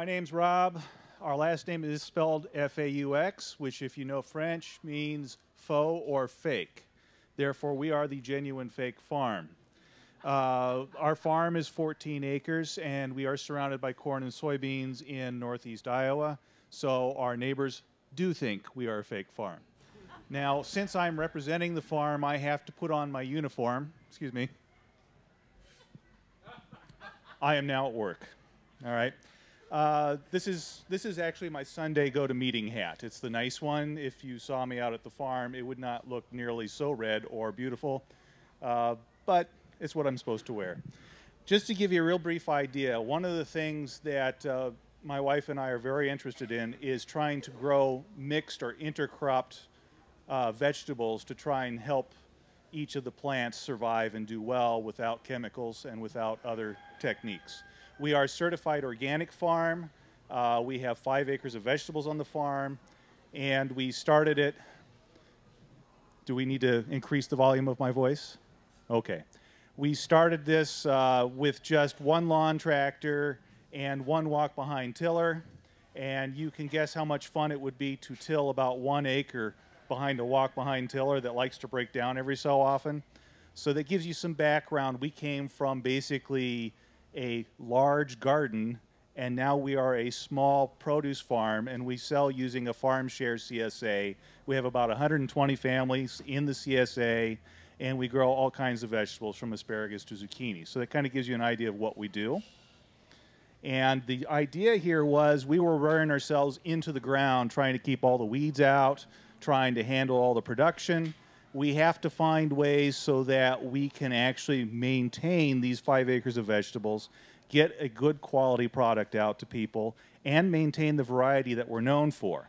My name's Rob. Our last name is spelled F-A-U-X, which if you know French means faux or fake. Therefore, we are the genuine fake farm. Uh, our farm is 14 acres and we are surrounded by corn and soybeans in northeast Iowa. So our neighbors do think we are a fake farm. Now, since I'm representing the farm, I have to put on my uniform. Excuse me. I am now at work. All right. Uh, this is this is actually my Sunday go to meeting hat. It's the nice one. If you saw me out at the farm, it would not look nearly so red or beautiful, uh, but it's what I'm supposed to wear. Just to give you a real brief idea, one of the things that uh, my wife and I are very interested in is trying to grow mixed or intercropped uh, vegetables to try and help each of the plants survive and do well without chemicals and without other techniques. We are a certified organic farm. Uh, we have five acres of vegetables on the farm, and we started it. Do we need to increase the volume of my voice? Okay. We started this uh, with just one lawn tractor and one walk behind tiller, and you can guess how much fun it would be to till about one acre behind a walk behind tiller that likes to break down every so often. So that gives you some background. We came from basically a large garden, and now we are a small produce farm, and we sell using a farm share CSA. We have about 120 families in the CSA, and we grow all kinds of vegetables from asparagus to zucchini. So that kind of gives you an idea of what we do. And the idea here was we were running ourselves into the ground, trying to keep all the weeds out, trying to handle all the production we have to find ways so that we can actually maintain these five acres of vegetables, get a good quality product out to people, and maintain the variety that we're known for.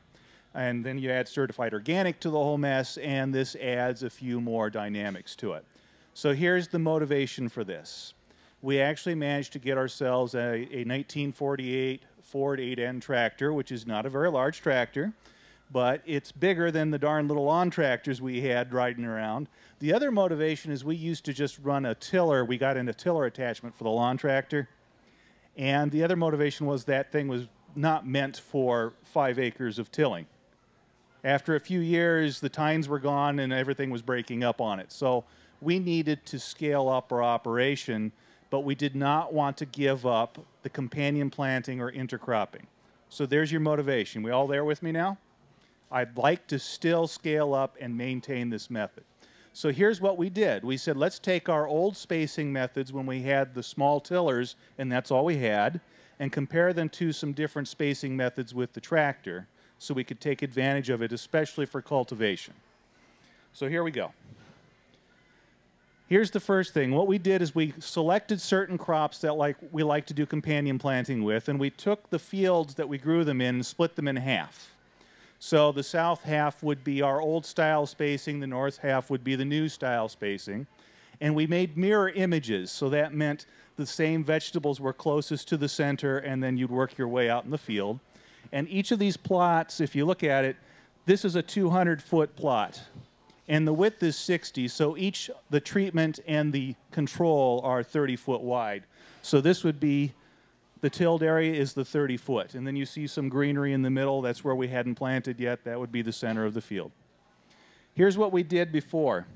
And then you add certified organic to the whole mess, and this adds a few more dynamics to it. So here's the motivation for this. We actually managed to get ourselves a, a 1948 Ford 8N tractor, which is not a very large tractor but it's bigger than the darn little lawn tractors we had riding around. The other motivation is we used to just run a tiller. We got in a tiller attachment for the lawn tractor. And the other motivation was that thing was not meant for five acres of tilling. After a few years, the tines were gone and everything was breaking up on it. So we needed to scale up our operation, but we did not want to give up the companion planting or intercropping. So there's your motivation. We all there with me now? I'd like to still scale up and maintain this method. So here's what we did. We said, let's take our old spacing methods when we had the small tillers, and that's all we had, and compare them to some different spacing methods with the tractor so we could take advantage of it, especially for cultivation. So here we go. Here's the first thing. What we did is we selected certain crops that like we like to do companion planting with, and we took the fields that we grew them in and split them in half. So the south half would be our old style spacing, the north half would be the new style spacing. And we made mirror images, so that meant the same vegetables were closest to the center, and then you'd work your way out in the field. And each of these plots, if you look at it, this is a 200 foot plot. And the width is 60, so each, the treatment and the control are 30 foot wide. So this would be the tilled area is the 30 foot. And then you see some greenery in the middle. That's where we hadn't planted yet. That would be the center of the field. Here's what we did before.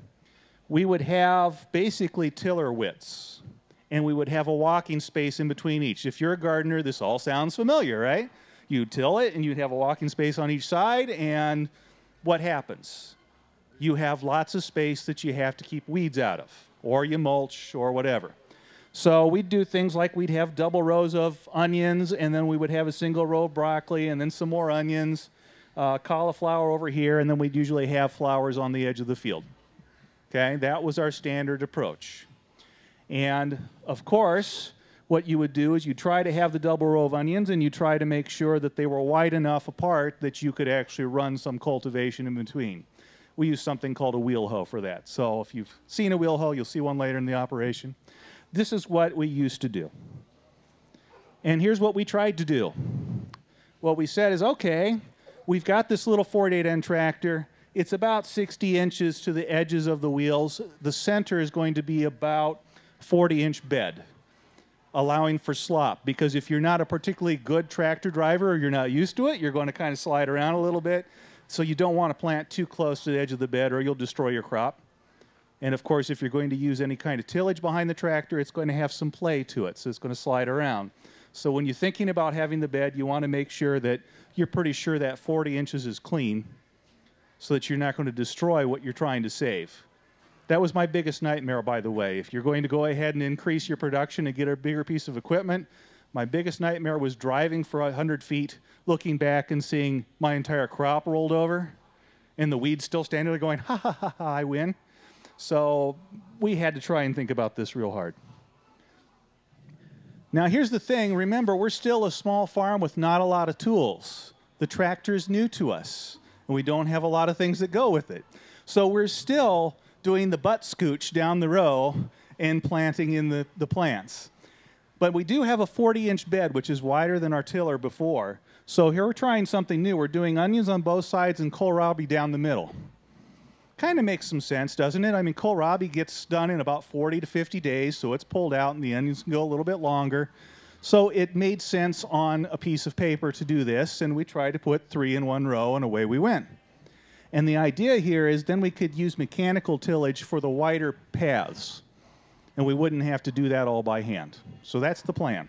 We would have basically tiller widths, and we would have a walking space in between each. If you're a gardener, this all sounds familiar, right? You'd till it, and you'd have a walking space on each side, and what happens? You have lots of space that you have to keep weeds out of, or you mulch, or whatever. So we'd do things like we'd have double rows of onions, and then we would have a single row of broccoli, and then some more onions, uh, cauliflower over here, and then we'd usually have flowers on the edge of the field. Okay, that was our standard approach. And of course, what you would do is you try to have the double row of onions and you try to make sure that they were wide enough apart that you could actually run some cultivation in between. We use something called a wheel hoe for that. So if you've seen a wheel hoe, you'll see one later in the operation. This is what we used to do. And here's what we tried to do. What we said is, okay, we've got this little 48N tractor. It's about 60 inches to the edges of the wheels. The center is going to be about 40 inch bed. allowing for slop. Because if you're not a particularly good tractor driver or you're not used to it, you're going to kind of slide around a little bit. So you don't want to plant too close to the edge of the bed or you'll destroy your crop. And of course, if you're going to use any kind of tillage behind the tractor, it's going to have some play to it, so it's going to slide around. So when you're thinking about having the bed, you want to make sure that you're pretty sure that 40 inches is clean so that you're not going to destroy what you're trying to save. That was my biggest nightmare, by the way. If you're going to go ahead and increase your production and get a bigger piece of equipment, my biggest nightmare was driving for 100 feet, looking back and seeing my entire crop rolled over, and the weeds still standing there going, ha ha ha ha, I win. So we had to try and think about this real hard. Now, here's the thing remember, we're still a small farm with not a lot of tools. The tractor is new to us, and we don't have a lot of things that go with it. So we're still doing the butt scooch down the row and planting in the, the plants. But we do have a 40 inch bed, which is wider than our tiller before. So here we're trying something new. We're doing onions on both sides and kohlrabi down the middle. Kind of makes some sense, doesn't it? I mean, kohlrabi gets done in about 40 to 50 days, so it's pulled out and the onions can go a little bit longer. So it made sense on a piece of paper to do this, and we tried to put three in one row, and away we went. And the idea here is then we could use mechanical tillage for the wider paths, and we wouldn't have to do that all by hand. So that's the plan.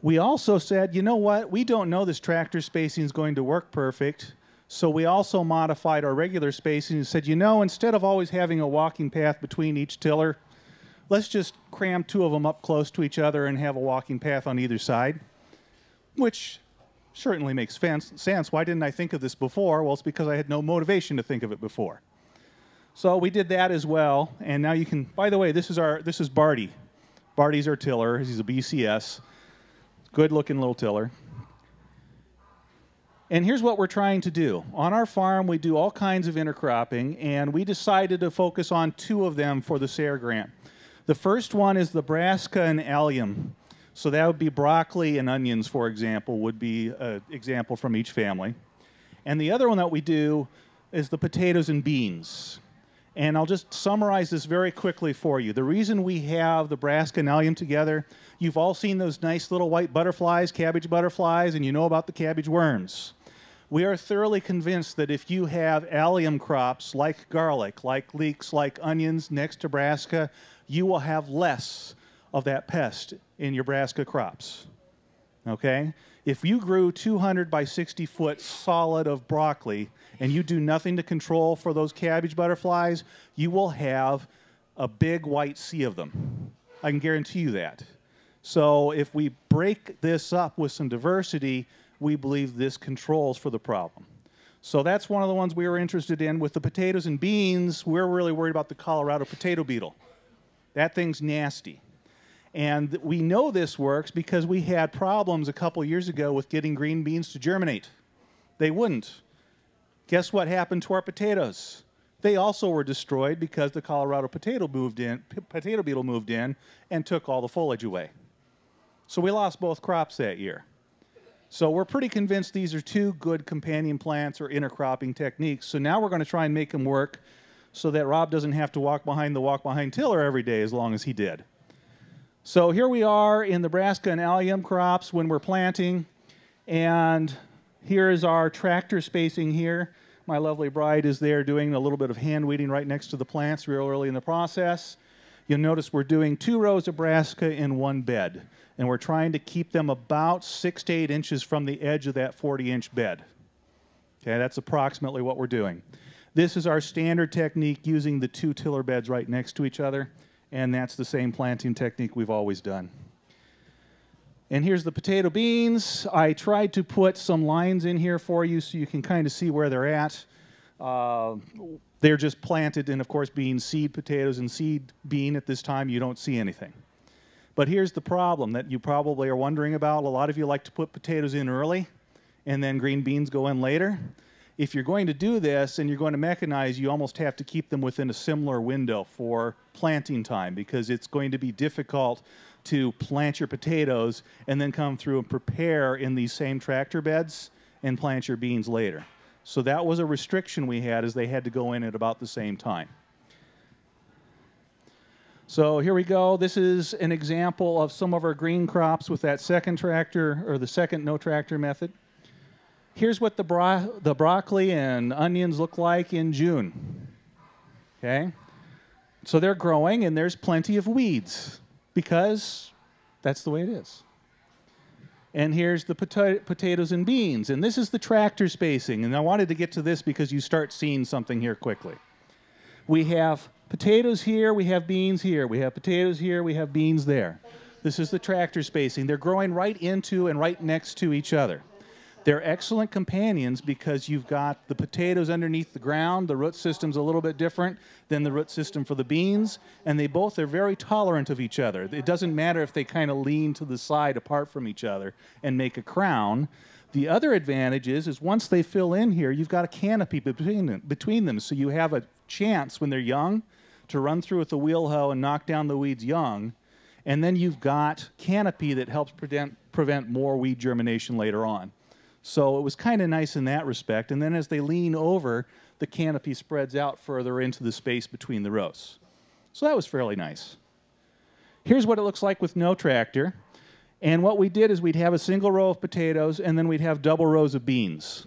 We also said, you know what, we don't know this tractor spacing is going to work perfect. So we also modified our regular spacing and said, you know, instead of always having a walking path between each tiller, let's just cram two of them up close to each other and have a walking path on either side, which certainly makes sense. Why didn't I think of this before? Well, it's because I had no motivation to think of it before. So we did that as well, and now you can. By the way, this is our this is Barty. Barty's our tiller. He's a BCS, good-looking little tiller. And here's what we're trying to do. On our farm, we do all kinds of intercropping, and we decided to focus on two of them for the SARE grant. The first one is the brassica and allium. So that would be broccoli and onions, for example, would be an example from each family. And the other one that we do is the potatoes and beans. And I'll just summarize this very quickly for you. The reason we have the brassica and allium together You've all seen those nice little white butterflies, cabbage butterflies, and you know about the cabbage worms. We are thoroughly convinced that if you have allium crops like garlic, like leeks, like onions next to brassica, you will have less of that pest in your brassica crops. Okay? If you grew 200 by 60 foot solid of broccoli and you do nothing to control for those cabbage butterflies, you will have a big white sea of them. I can guarantee you that. So if we break this up with some diversity, we believe this controls for the problem. So that's one of the ones we were interested in. With the potatoes and beans, we're really worried about the Colorado potato beetle. That thing's nasty. And we know this works because we had problems a couple years ago with getting green beans to germinate. They wouldn't. Guess what happened to our potatoes? They also were destroyed because the Colorado potato moved in, potato beetle moved in and took all the foliage away. So we lost both crops that year. So we're pretty convinced these are two good companion plants or intercropping techniques. So now we're going to try and make them work so that Rob doesn't have to walk behind the walk behind tiller every day as long as he did. So here we are in brassica and allium crops when we're planting. And here is our tractor spacing here. My lovely bride is there doing a little bit of hand weeding right next to the plants real early in the process. You'll notice we're doing two rows of brassica in one bed and we're trying to keep them about six to eight inches from the edge of that 40 inch bed. Okay, that's approximately what we're doing. This is our standard technique using the two tiller beds right next to each other, and that's the same planting technique we've always done. And here's the potato beans. I tried to put some lines in here for you so you can kind of see where they're at. Uh, they're just planted, and of course, being seed potatoes and seed bean at this time, you don't see anything. But here's the problem that you probably are wondering about. A lot of you like to put potatoes in early and then green beans go in later. If you're going to do this and you're going to mechanize, you almost have to keep them within a similar window for planting time because it's going to be difficult to plant your potatoes and then come through and prepare in these same tractor beds and plant your beans later. So that was a restriction we had as they had to go in at about the same time. So here we go. This is an example of some of our green crops with that second tractor or the second no tractor method. Here's what the, bro the broccoli and onions look like in June. Okay? So they're growing and there's plenty of weeds because that's the way it is. And here's the pota potatoes and beans. And this is the tractor spacing. And I wanted to get to this because you start seeing something here quickly. We have potatoes here, we have beans here. We have potatoes here, we have beans there. This is the tractor spacing. They're growing right into and right next to each other. They're excellent companions because you've got the potatoes underneath the ground. The root system's a little bit different than the root system for the beans, and they both are very tolerant of each other. It doesn't matter if they kind of lean to the side apart from each other and make a crown. The other advantage is, is once they fill in here, you've got a canopy between them, between them, so you have a chance when they're young to run through with the wheel hoe and knock down the weeds young, and then you've got canopy that helps prevent, prevent more weed germination later on. So it was kind of nice in that respect. And then as they lean over, the canopy spreads out further into the space between the rows. So that was fairly nice. Here's what it looks like with no tractor. And what we did is we'd have a single row of potatoes and then we'd have double rows of beans.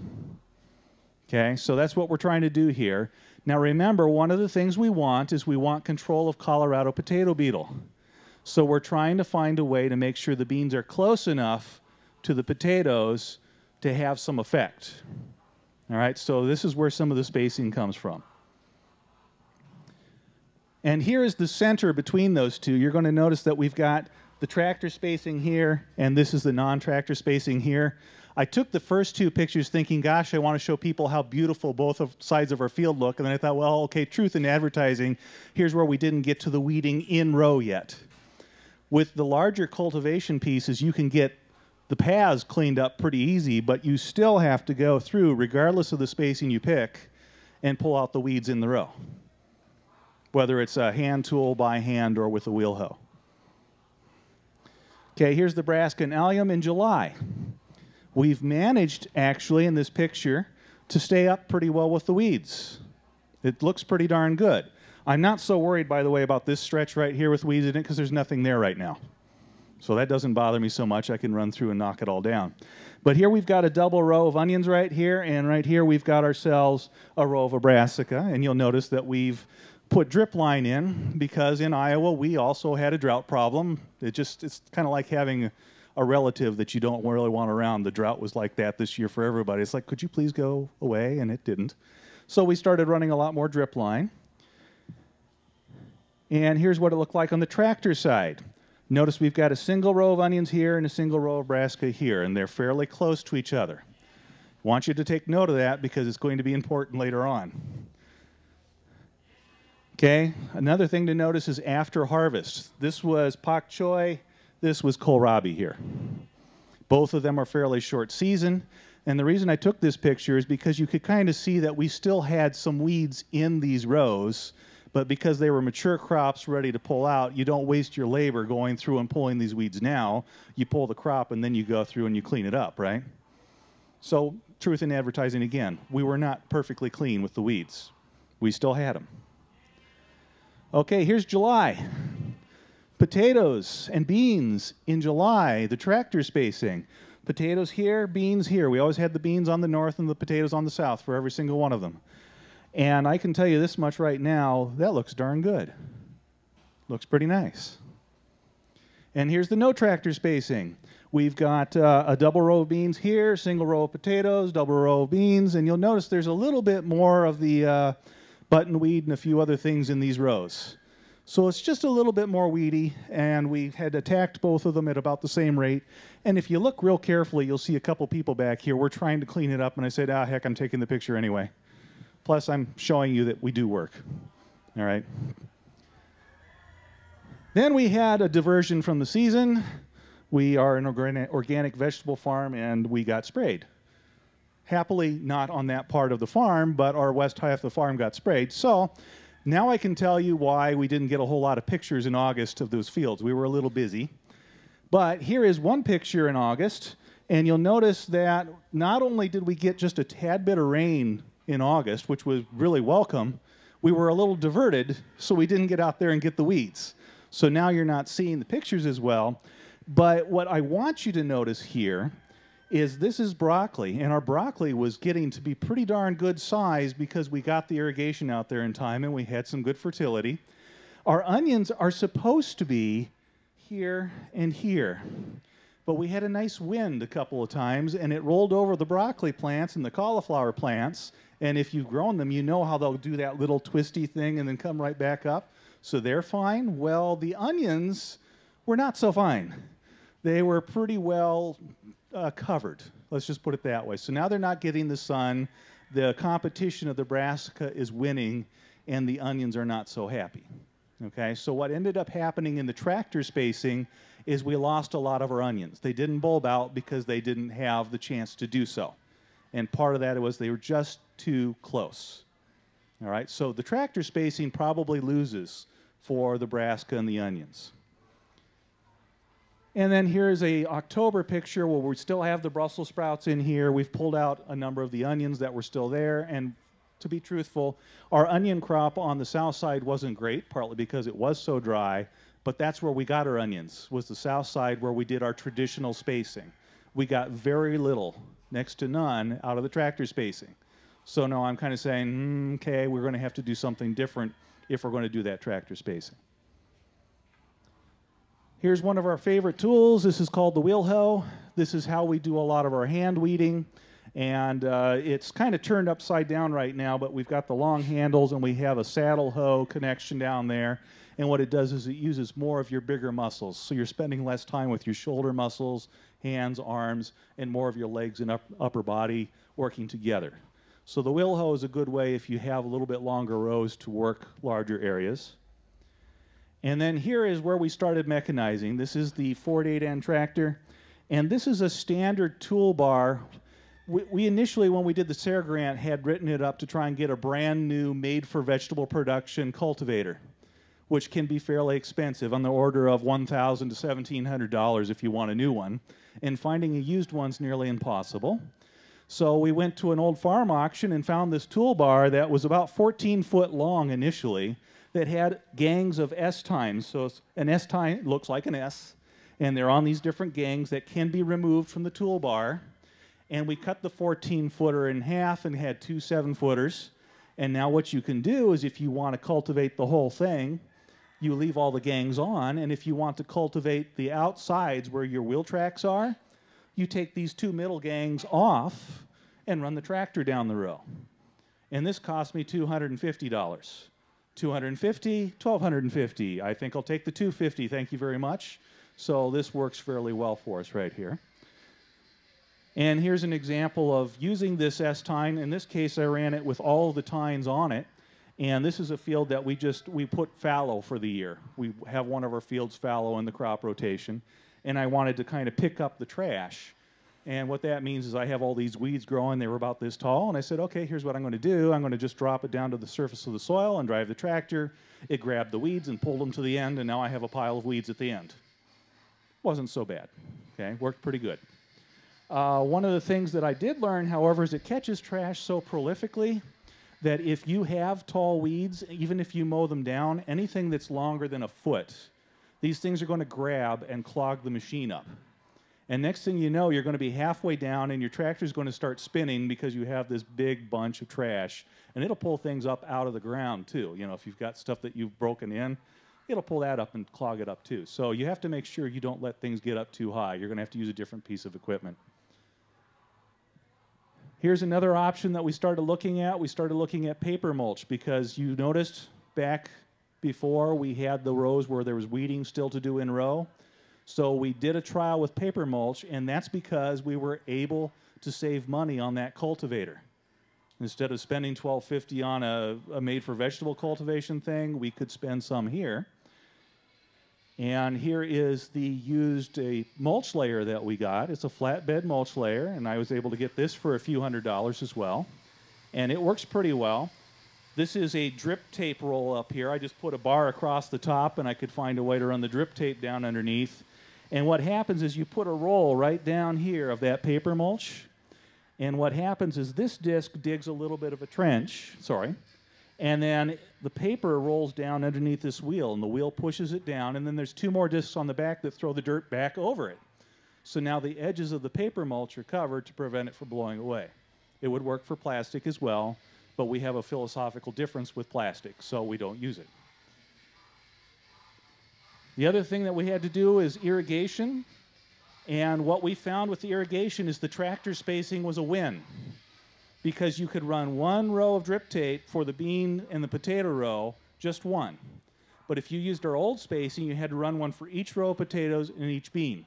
Okay, so that's what we're trying to do here. Now remember, one of the things we want is we want control of Colorado potato beetle. So we're trying to find a way to make sure the beans are close enough to the potatoes to have some effect. All right, so this is where some of the spacing comes from. And here is the center between those two. You're going to notice that we've got the tractor spacing here, and this is the non-tractor spacing here. I took the first two pictures thinking, gosh, I want to show people how beautiful both of sides of our field look. And then I thought, well, okay, truth in advertising, here's where we didn't get to the weeding in row yet. With the larger cultivation pieces, you can get the paths cleaned up pretty easy, but you still have to go through, regardless of the spacing you pick, and pull out the weeds in the row, whether it's a hand tool by hand or with a wheel hoe. Okay, here's the brassica and allium in July. We've managed, actually, in this picture, to stay up pretty well with the weeds. It looks pretty darn good. I'm not so worried, by the way, about this stretch right here with weeds in it because there's nothing there right now. So that doesn't bother me so much. I can run through and knock it all down. But here we've got a double row of onions right here, and right here we've got ourselves a row of a brassica. And you'll notice that we've put drip line in because in Iowa we also had a drought problem. It just it's kind of like having a relative that you don't really want around. The drought was like that this year for everybody. It's like, could you please go away? And it didn't. So we started running a lot more drip line. And here's what it looked like on the tractor side. Notice we've got a single row of onions here and a single row of brassica here, and they're fairly close to each other. Want you to take note of that because it's going to be important later on. Okay, another thing to notice is after harvest. This was pak choi, this was kohlrabi here. Both of them are fairly short season, and the reason I took this picture is because you could kind of see that we still had some weeds in these rows but because they were mature crops ready to pull out, you don't waste your labor going through and pulling these weeds now. You pull the crop and then you go through and you clean it up, right? So, truth in advertising again, we were not perfectly clean with the weeds. We still had them. Okay, here's July. Potatoes and beans in July, the tractor spacing. Potatoes here, beans here. We always had the beans on the north and the potatoes on the south for every single one of them. And I can tell you this much right now, that looks darn good. Looks pretty nice. And here's the no tractor spacing. We've got uh, a double row of beans here, single row of potatoes, double row of beans, and you'll notice there's a little bit more of the uh, buttonweed and a few other things in these rows. So it's just a little bit more weedy, and we had attacked both of them at about the same rate. And if you look real carefully, you'll see a couple people back here. We're trying to clean it up, and I said, ah, heck, I'm taking the picture anyway. Plus, I'm showing you that we do work. All right. Then we had a diversion from the season. We are an organic vegetable farm and we got sprayed. Happily, not on that part of the farm, but our west half of the farm got sprayed. So now I can tell you why we didn't get a whole lot of pictures in August of those fields. We were a little busy. But here is one picture in August, and you'll notice that not only did we get just a tad bit of rain in August, which was really welcome, we were a little diverted, so we didn't get out there and get the weeds. So now you're not seeing the pictures as well. But what I want you to notice here is this is broccoli, and our broccoli was getting to be pretty darn good size because we got the irrigation out there in time and we had some good fertility. Our onions are supposed to be here and here. But we had a nice wind a couple of times and it rolled over the broccoli plants and the cauliflower plants. And if you've grown them, you know how they'll do that little twisty thing and then come right back up. So they're fine. Well, the onions were not so fine. They were pretty well uh, covered. Let's just put it that way. So now they're not getting the sun. The competition of the brassica is winning, and the onions are not so happy. Okay, so what ended up happening in the tractor spacing is we lost a lot of our onions. They didn't bulb out because they didn't have the chance to do so. And part of that was they were just too close. All right, so the tractor spacing probably loses for the brassica and the onions. And then here's a October picture where we still have the Brussels sprouts in here. We've pulled out a number of the onions that were still there. And to be truthful, our onion crop on the south side wasn't great, partly because it was so dry, but that's where we got our onions, was the south side where we did our traditional spacing. We got very little, next to none, out of the tractor spacing. So now I'm kind of saying, mm, okay, we're going to have to do something different if we're going to do that tractor spacing. Here's one of our favorite tools. This is called the wheel hoe. This is how we do a lot of our hand weeding. And uh, it's kind of turned upside down right now, but we've got the long handles and we have a saddle hoe connection down there. And what it does is it uses more of your bigger muscles. So you're spending less time with your shoulder muscles, hands, arms, and more of your legs and up, upper body working together. So the wheel hoe is a good way if you have a little bit longer rows to work larger areas. And then here is where we started mechanizing. This is the Ford 8N tractor. And this is a standard toolbar. We, we initially, when we did the SARE grant, had written it up to try and get a brand new made for vegetable production cultivator, which can be fairly expensive on the order of 1,000 to $1,700 if you want a new one. And finding a used one's nearly impossible. So we went to an old farm auction and found this toolbar that was about 14 foot long initially that had gangs of S tines. So an S tine looks like an S, and they're on these different gangs that can be removed from the toolbar. And we cut the 14 footer in half and had two seven footers. And now what you can do is if you want to cultivate the whole thing, you leave all the gangs on. And if you want to cultivate the outsides where your wheel tracks are, you take these two middle gangs off and run the tractor down the row. And this cost me $250. 250, 1250. I think I'll take the 250. Thank you very much. So this works fairly well for us right here. And here's an example of using this S-tine. In this case, I ran it with all the tines on it. And this is a field that we just, we put fallow for the year. We have one of our fields fallow in the crop rotation. And I wanted to kind of pick up the trash. And what that means is I have all these weeds growing. They were about this tall. And I said, okay, here's what I'm going to do. I'm going to just drop it down to the surface of the soil and drive the tractor. It grabbed the weeds and pulled them to the end. And now I have a pile of weeds at the end. Wasn't so bad. Okay, worked pretty good. Uh, one of the things that I did learn, however, is it catches trash so prolifically that if you have tall weeds, even if you mow them down, anything that's longer than a foot, these things are going to grab and clog the machine up. And next thing you know, you're going to be halfway down and your tractor's going to start spinning because you have this big bunch of trash. And it'll pull things up out of the ground too. You know, if you've got stuff that you've broken in, it'll pull that up and clog it up too. So you have to make sure you don't let things get up too high. You're going to have to use a different piece of equipment. Here's another option that we started looking at. We started looking at paper mulch because you noticed back before we had the rows where there was weeding still to do in row. So we did a trial with paper mulch, and that's because we were able to save money on that cultivator. Instead of spending 1250 on a, a made for vegetable cultivation thing, we could spend some here. And here is the used a mulch layer that we got. It's a flatbed mulch layer, and I was able to get this for a few hundred dollars as well. And it works pretty well. This is a drip tape roll up here. I just put a bar across the top, and I could find a way to run the drip tape down underneath. And what happens is you put a roll right down here of that paper mulch. And what happens is this disc digs a little bit of a trench, sorry, And then the paper rolls down underneath this wheel, and the wheel pushes it down, and then there's two more discs on the back that throw the dirt back over it. So now the edges of the paper mulch are covered to prevent it from blowing away. It would work for plastic as well, but we have a philosophical difference with plastic, so we don't use it. The other thing that we had to do is irrigation. And what we found with the irrigation is the tractor spacing was a win because you could run one row of drip tape for the bean and the potato row, just one. But if you used our old spacing, you had to run one for each row of potatoes and each bean.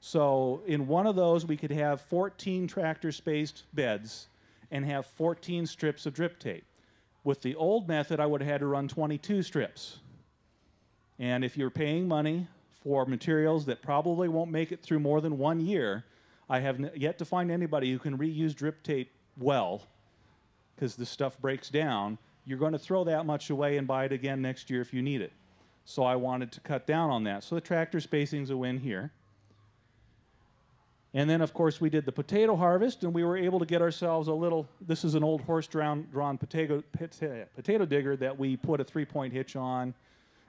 So in one of those, we could have 14 tractor spaced beds and have 14 strips of drip tape. With the old method, I would have had to run 22 strips. And if you're paying money for materials that probably won't make it through more than one year, I have yet to find anybody who can reuse drip tape well because the stuff breaks down. You're going to throw that much away and buy it again next year if you need it. So I wanted to cut down on that. So the tractor spacing is a win here. And then, of course, we did the potato harvest, and we were able to get ourselves a little. This is an old horse drawn, drawn potato, potato digger that we put a three point hitch on,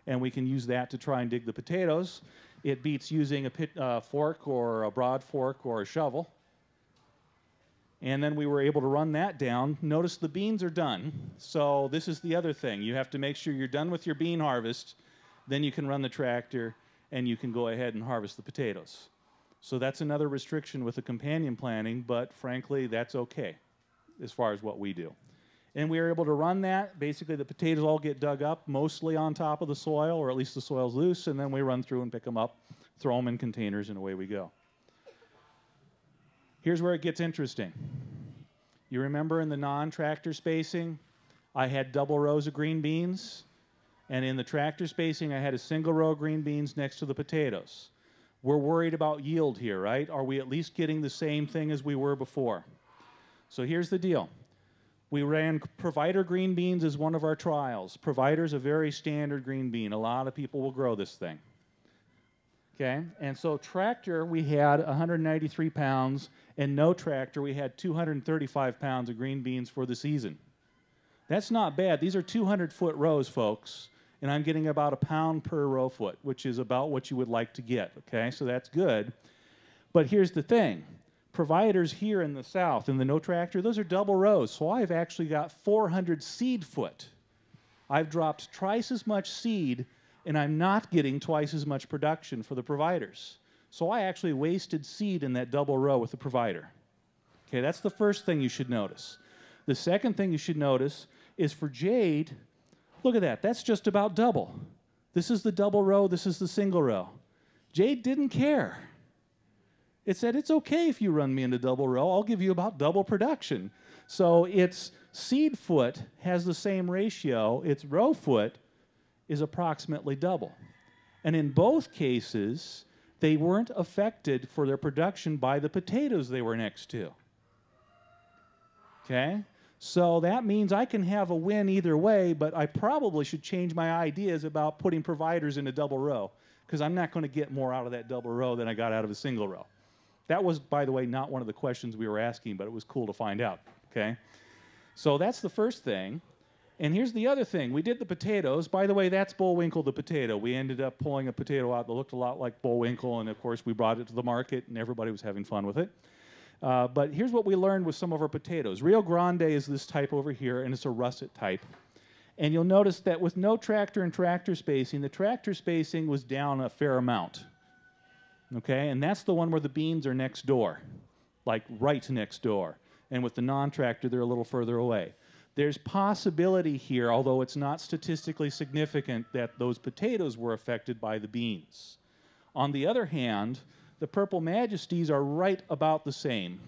and we can use that to try and dig the potatoes. It beats using a pit, uh, fork or a broad fork or a shovel. And then we were able to run that down. Notice the beans are done. So, this is the other thing. You have to make sure you're done with your bean harvest, then you can run the tractor and you can go ahead and harvest the potatoes. So that's another restriction with the companion planting, but frankly, that's okay as far as what we do. And we are able to run that. Basically, the potatoes all get dug up, mostly on top of the soil, or at least the soil's loose, and then we run through and pick them up, throw them in containers, and away we go. Here's where it gets interesting. You remember in the non tractor spacing, I had double rows of green beans, and in the tractor spacing, I had a single row of green beans next to the potatoes. We're worried about yield here, right? Are we at least getting the same thing as we were before? So here's the deal. We ran provider green beans as one of our trials. Provider's a very standard green bean. A lot of people will grow this thing. Okay, and so tractor we had 193 pounds, and no tractor we had 235 pounds of green beans for the season. That's not bad. These are 200 foot rows, folks and I'm getting about a pound per row foot, which is about what you would like to get, okay? So that's good. But here's the thing. Providers here in the south, in the no tractor, those are double rows. So I've actually got 400 seed foot. I've dropped twice as much seed, and I'm not getting twice as much production for the providers. So I actually wasted seed in that double row with the provider. Okay, that's the first thing you should notice. The second thing you should notice is for Jade, Look at that. That's just about double. This is the double row, this is the single row. Jade didn't care. It said, It's okay if you run me into double row, I'll give you about double production. So its seed foot has the same ratio, its row foot is approximately double. And in both cases, they weren't affected for their production by the potatoes they were next to. Okay? So that means I can have a win either way, but I probably should change my ideas about putting providers in a double row because I'm not going to get more out of that double row than I got out of a single row. That was, by the way, not one of the questions we were asking, but it was cool to find out. Okay? So that's the first thing. And here's the other thing. We did the potatoes. By the way, that's Bullwinkle the potato. We ended up pulling a potato out that looked a lot like Bullwinkle, and of course, we brought it to the market, and everybody was having fun with it. Uh, but here's what we learned with some of our potatoes. Rio Grande is this type over here, and it's a russet type. And you'll notice that with no tractor and tractor spacing, the tractor spacing was down a fair amount. Okay, and that's the one where the beans are next door, like right next door. And with the non tractor, they're a little further away. There's possibility here, although it's not statistically significant, that those potatoes were affected by the beans. On the other hand, the Purple Majesties are right about the same.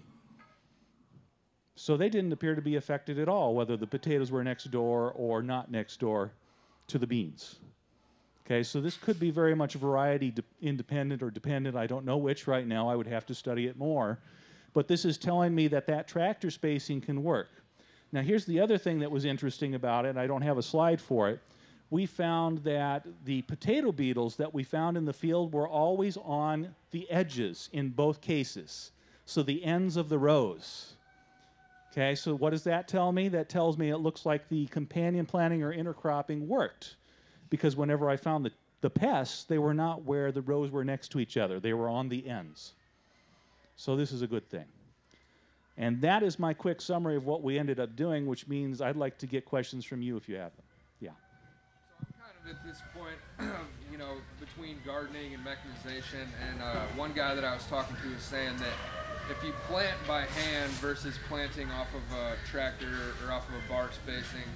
So they didn't appear to be affected at all, whether the potatoes were next door or not next door to the beans. Okay, so this could be very much variety independent or dependent. I don't know which right now. I would have to study it more. But this is telling me that that tractor spacing can work. Now, here's the other thing that was interesting about it. I don't have a slide for it we found that the potato beetles that we found in the field were always on the edges in both cases, so the ends of the rows. Okay, so what does that tell me? That tells me it looks like the companion planting or intercropping worked. Because whenever I found the, the pests, they were not where the rows were next to each other, they were on the ends. So this is a good thing. And that is my quick summary of what we ended up doing, which means I'd like to get questions from you if you have them. Yeah. So I'm kind of at this point, you know, between gardening and mechanization, and uh, one guy that I was talking to was saying that if you plant by hand versus planting off of a tractor or off of a bar spacing,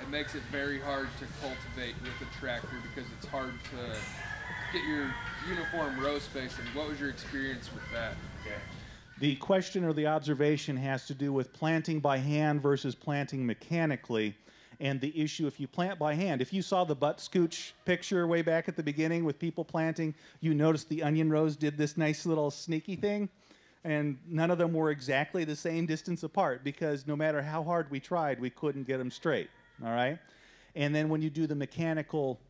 it makes it very hard to cultivate with a tractor because it's hard to get your uniform row spacing. What was your experience with that? The question or the observation has to do with planting by hand versus planting mechanically. And the issue, if you plant by hand, if you saw the butt scooch picture way back at the beginning with people planting, you noticed the onion rows did this nice little sneaky thing. And none of them were exactly the same distance apart because no matter how hard we tried, we couldn't get them straight. All right? And then when you do the mechanical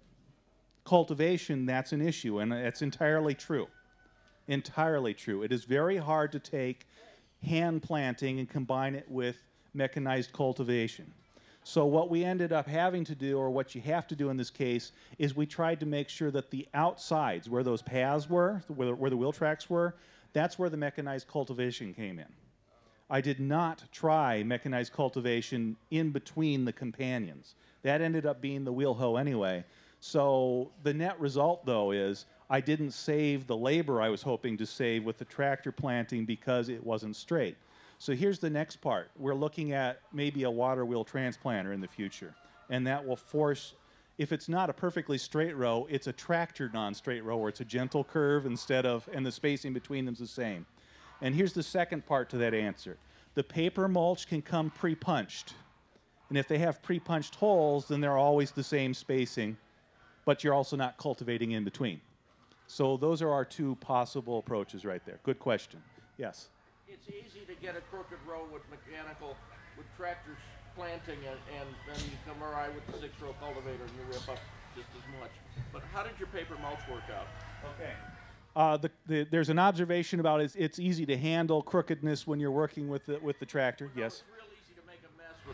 cultivation, that's an issue. And that's entirely true entirely true. It is very hard to take hand planting and combine it with mechanized cultivation. So what we ended up having to do, or what you have to do in this case, is we tried to make sure that the outsides, where those paths were, where, where the wheel tracks were, that's where the mechanized cultivation came in. I did not try mechanized cultivation in between the companions. That ended up being the wheel hoe anyway. So the net result, though, is I didn't save the labor I was hoping to save with the tractor planting because it wasn't straight. So here's the next part. We're looking at maybe a water wheel transplanter in the future, and that will force, if it's not a perfectly straight row, it's a tractor non-straight row where it's a gentle curve instead of, and the spacing between them is the same. And here's the second part to that answer. The paper mulch can come pre-punched. And if they have pre-punched holes, then they're always the same spacing, but you're also not cultivating in between. So those are our two possible approaches right there. Good question. Yes. It's easy to get a crooked row with mechanical, with tractors planting, and, and then you come around with the six-row cultivator and you rip up just as much. But how did your paper mulch work out? Okay. Uh, the, the, there's an observation about it's, it's easy to handle crookedness when you're working with the, with the tractor. Yes. It's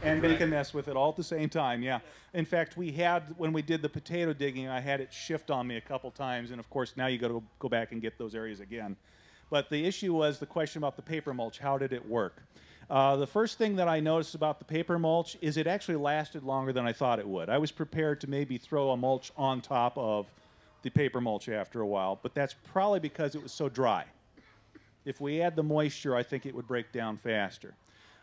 And make a mess with it all at the same time, yeah. In fact, we had, when we did the potato digging, I had it shift on me a couple times, and of course, now you got to go back and get those areas again. But the issue was the question about the paper mulch. How did it work? Uh, the first thing that I noticed about the paper mulch is it actually lasted longer than I thought it would. I was prepared to maybe throw a mulch on top of the paper mulch after a while, but that's probably because it was so dry. If we add the moisture, I think it would break down faster.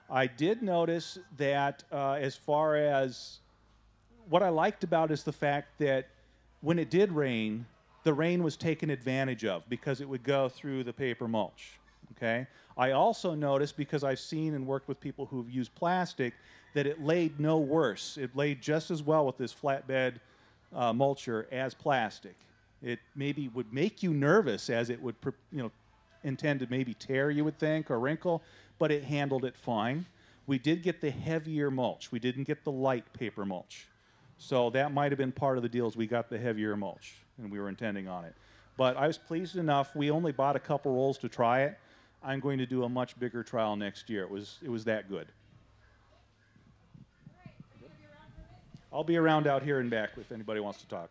I did notice that uh, as far as what I liked about is the fact that when it did rain, the rain was taken advantage of because it would go through the paper mulch. Okay. I also noticed because I've seen and worked with people who've used plastic that it laid no worse. It laid just as well with this flatbed uh, mulcher as plastic. It maybe would make you nervous as it would, you know, intend to maybe tear, you would think, or wrinkle, but it handled it fine. We did get the heavier mulch. We didn't get the light paper mulch. So that might have been part of the deal is we got the heavier mulch and we were intending on it. But I was pleased enough. We only bought a couple rolls to try it. I'm going to do a much bigger trial next year. It was it was that good. I'll be around out here and back if anybody wants to talk.